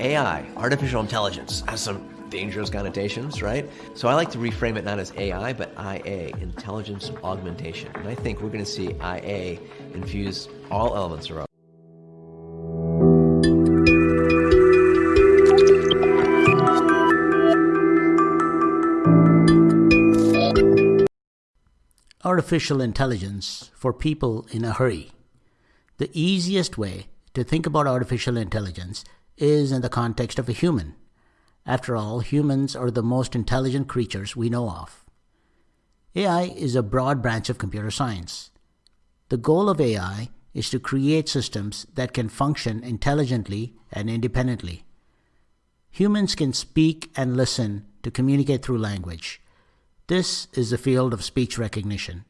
AI, artificial intelligence, has some dangerous connotations, right? So I like to reframe it not as AI, but IA, intelligence augmentation. And I think we're going to see IA infuse all elements around. Artificial intelligence for people in a hurry. The easiest way to think about artificial intelligence is in the context of a human. After all, humans are the most intelligent creatures we know of. AI is a broad branch of computer science. The goal of AI is to create systems that can function intelligently and independently. Humans can speak and listen to communicate through language. This is the field of speech recognition.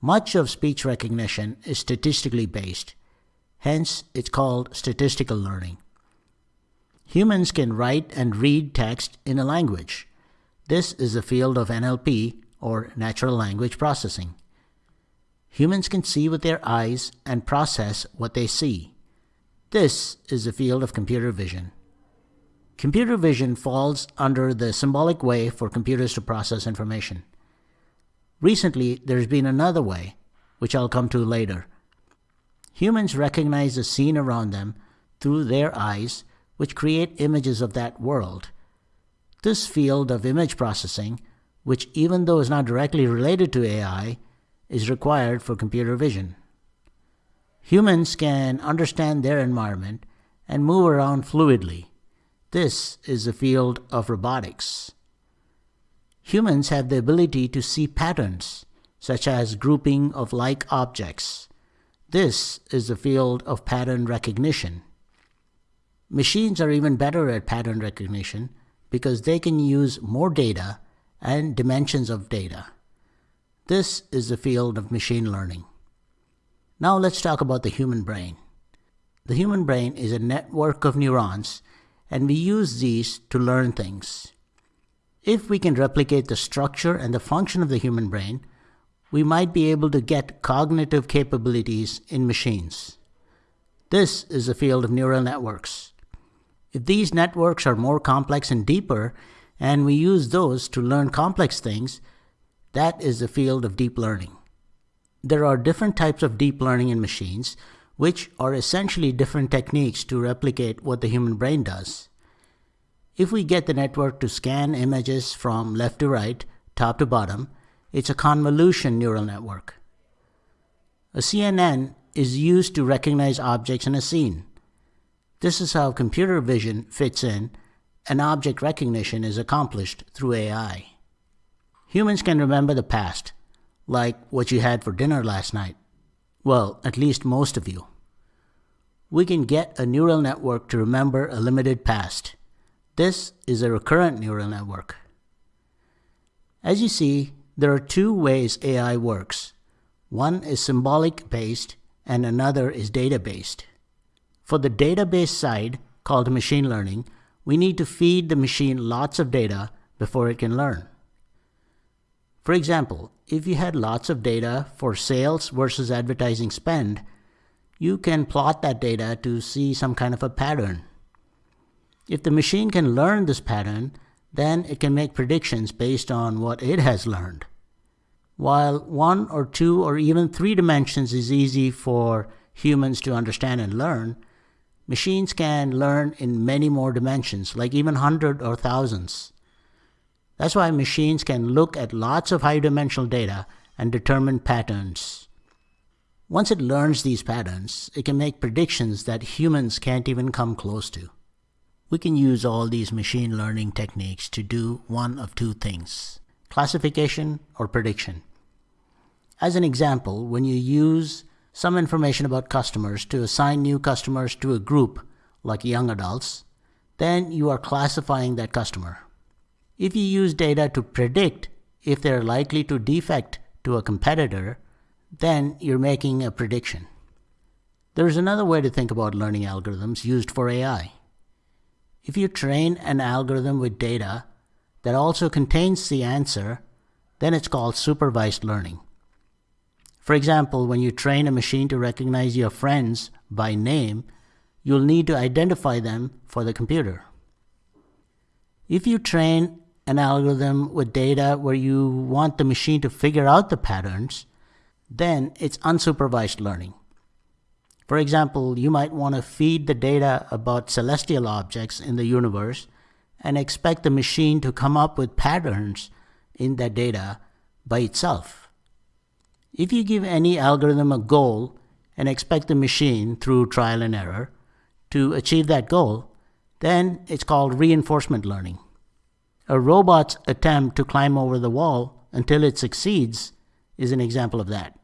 Much of speech recognition is statistically based, hence it's called statistical learning. Humans can write and read text in a language. This is the field of NLP, or Natural Language Processing. Humans can see with their eyes and process what they see. This is the field of computer vision. Computer vision falls under the symbolic way for computers to process information. Recently, there's been another way, which I'll come to later. Humans recognize the scene around them through their eyes which create images of that world. This field of image processing, which even though is not directly related to AI, is required for computer vision. Humans can understand their environment and move around fluidly. This is the field of robotics. Humans have the ability to see patterns, such as grouping of like objects. This is the field of pattern recognition. Machines are even better at pattern recognition because they can use more data and dimensions of data. This is the field of machine learning. Now let's talk about the human brain. The human brain is a network of neurons and we use these to learn things. If we can replicate the structure and the function of the human brain, we might be able to get cognitive capabilities in machines. This is the field of neural networks. These networks are more complex and deeper, and we use those to learn complex things, that is the field of deep learning. There are different types of deep learning in machines, which are essentially different techniques to replicate what the human brain does. If we get the network to scan images from left to right, top to bottom, it's a convolution neural network. A CNN is used to recognize objects in a scene. This is how computer vision fits in and object recognition is accomplished through AI. Humans can remember the past, like what you had for dinner last night. Well, at least most of you. We can get a neural network to remember a limited past. This is a recurrent neural network. As you see, there are two ways AI works. One is symbolic based and another is data based. For the database side, called machine learning, we need to feed the machine lots of data before it can learn. For example, if you had lots of data for sales versus advertising spend, you can plot that data to see some kind of a pattern. If the machine can learn this pattern, then it can make predictions based on what it has learned. While one or two or even three dimensions is easy for humans to understand and learn, Machines can learn in many more dimensions, like even hundred or thousands. That's why machines can look at lots of high-dimensional data and determine patterns. Once it learns these patterns, it can make predictions that humans can't even come close to. We can use all these machine learning techniques to do one of two things, classification or prediction. As an example, when you use some information about customers to assign new customers to a group, like young adults, then you are classifying that customer. If you use data to predict if they're likely to defect to a competitor, then you're making a prediction. There's another way to think about learning algorithms used for AI. If you train an algorithm with data that also contains the answer, then it's called supervised learning. For example, when you train a machine to recognize your friends by name, you'll need to identify them for the computer. If you train an algorithm with data where you want the machine to figure out the patterns, then it's unsupervised learning. For example, you might want to feed the data about celestial objects in the universe and expect the machine to come up with patterns in that data by itself. If you give any algorithm a goal and expect the machine, through trial and error, to achieve that goal, then it's called reinforcement learning. A robot's attempt to climb over the wall until it succeeds is an example of that.